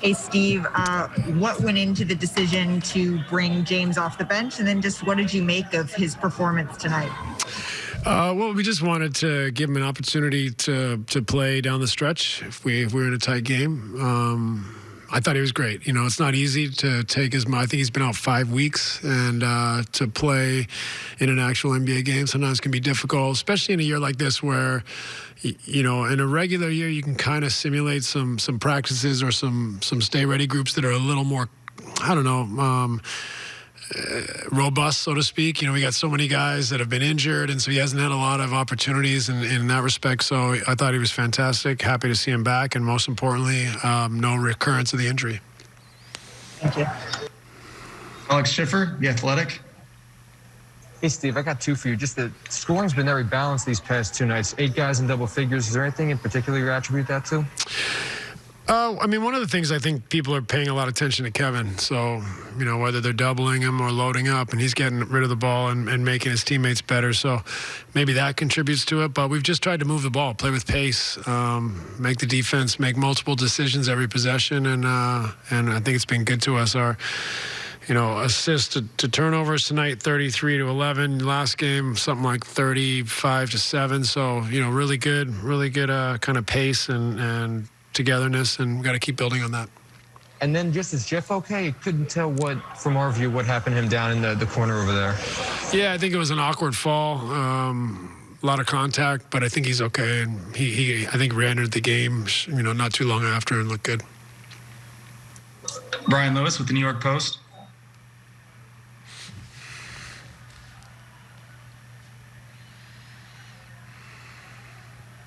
Hey, Steve, uh, what went into the decision to bring James off the bench? And then just what did you make of his performance tonight? Uh, well, we just wanted to give him an opportunity to to play down the stretch if we if we were in a tight game. Um, I thought he was great. You know, it's not easy to take his. I think he's been out five weeks, and uh, to play in an actual NBA game sometimes can be difficult, especially in a year like this where, you know, in a regular year you can kind of simulate some some practices or some some stay ready groups that are a little more, I don't know. Um, robust, so to speak. You know, we got so many guys that have been injured, and so he hasn't had a lot of opportunities in, in that respect. So I thought he was fantastic. Happy to see him back, and most importantly, um, no recurrence of the injury. Thank you. Alex Schiffer, The Athletic. Hey, Steve, I got two for you. Just the scoring's been very balanced these past two nights. Eight guys in double figures. Is there anything in particular you attribute that to? Uh, I mean, one of the things I think people are paying a lot of attention to Kevin. So, you know, whether they're doubling him or loading up, and he's getting rid of the ball and, and making his teammates better. So maybe that contributes to it. But we've just tried to move the ball, play with pace, um, make the defense make multiple decisions every possession, and uh, and I think it's been good to us. Our you know, assists to, to, turnovers tonight, 33 to 11. Last game, something like 35 to 7. So, you know, really good, really good uh, kind of pace and, and togetherness, and we've got to keep building on that. And then just is Jeff okay? Couldn't tell what, from our view, what happened to him down in the, the corner over there. Yeah, I think it was an awkward fall. Um, a lot of contact, but I think he's okay. And he, he, I think, re-entered the game, you know, not too long after and looked good. Brian Lewis with the New York Post.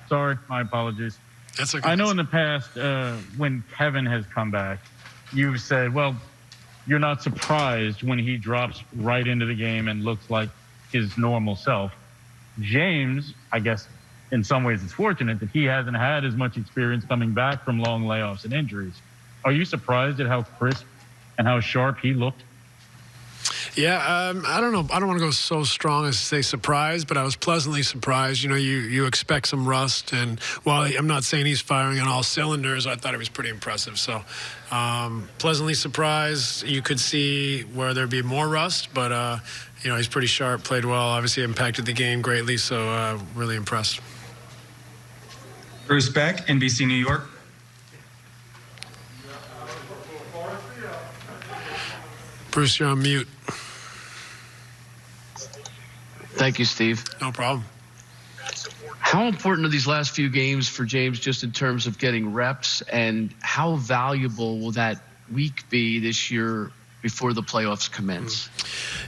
Sorry, my apologies. That's. I know in the past uh, when Kevin has come back, you've said, well, you're not surprised when he drops right into the game and looks like his normal self. James, I guess in some ways it's fortunate that he hasn't had as much experience coming back from long layoffs and injuries. Are you surprised at how crisp and how sharp he looked yeah, um, I don't know. I don't want to go so strong as to say surprised, but I was pleasantly surprised. You know, you you expect some rust, and while I'm not saying he's firing on all cylinders, I thought it was pretty impressive. So, um, pleasantly surprised. You could see where there'd be more rust, but uh, you know, he's pretty sharp, played well, obviously impacted the game greatly. So, uh, really impressed. Bruce Beck, NBC New York. Bruce, you're on mute. Thank you, Steve. No problem. How important are these last few games for James just in terms of getting reps, and how valuable will that week be this year before the playoffs commence?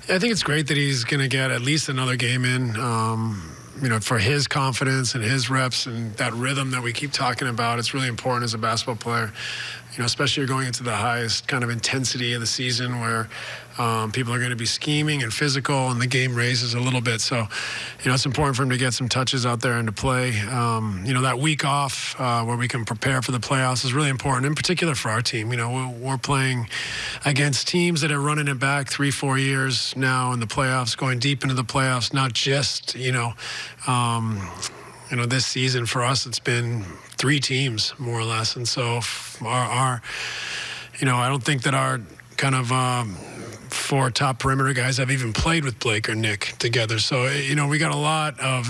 I think it's great that he's going to get at least another game in. Um, you know, for his confidence and his reps and that rhythm that we keep talking about, it's really important as a basketball player. You know, especially you're going into the highest kind of intensity of the season where um, people are going to be scheming and physical, and the game raises a little bit. So, you know, it's important for him to get some touches out there and to play. Um, you know, that week off uh, where we can prepare for the playoffs is really important, in particular for our team. You know, we're, playing against teams that are running it back three, four years now in the playoffs, going deep into the playoffs, not just, you know, um, you know, this season for us, it's been three teams more or less, and so our, our you know, I don't think that our kind of um, four top perimeter guys have even played with Blake or Nick together. So, you know, we got a lot of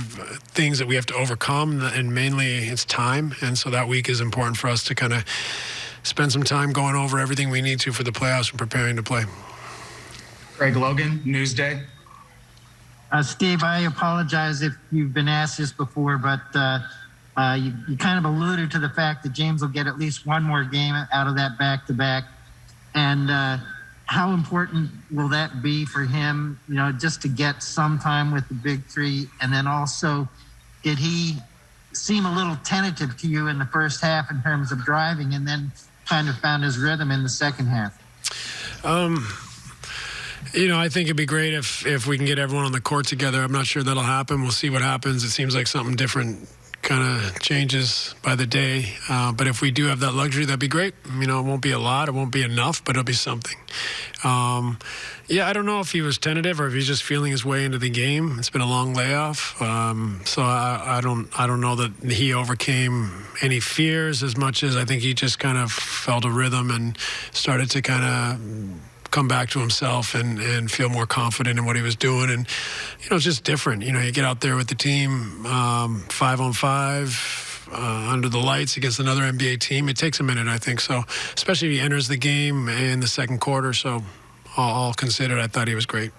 things that we have to overcome, and mainly it's time. And so that week is important for us to kind of spend some time going over everything we need to for the playoffs and preparing to play. Greg Logan, Newsday. Uh, Steve, I apologize if you've been asked this before, but uh, uh, you, you, kind of alluded to the fact that James will get at least one more game out of that back to back. And uh, how important will that be for him, you know, just to get some time with the big three? And then also, did he seem a little tentative to you in the first half in terms of driving and then kind of found his rhythm in the second half? Um, you know, I think it'd be great if if we can get everyone on the court together. I'm not sure that'll happen. We'll see what happens. It seems like something different kind of changes by the day. Uh, but if we do have that luxury, that'd be great. You know, it won't be a lot, it won't be enough, but it'll be something. Um, yeah, I don't know if he was tentative or if he's just feeling his way into the game. It's been a long layoff, um, so I, I don't I don't know that he overcame any fears as much as I think he just kind of felt a rhythm and started to kind of come back to himself and, and feel more confident in what he was doing. And, you know, it's just different. You know, you get out there with the team um, five on five. Uh, under the lights against another NBA team, it takes a minute, I think. So, especially if he enters the game in the second quarter. So, all, all considered, I thought he was great.